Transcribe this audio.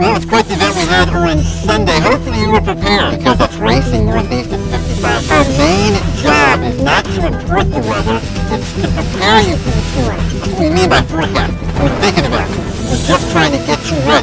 Well, it's quite the event we had on Sunday. Hopefully you were prepared because it's racing northeast at 55. Our main job is not to report the weather, it's to prepare you for the tour. What do we mean by forecasting? We're thinking about it. We're just trying to get you ready.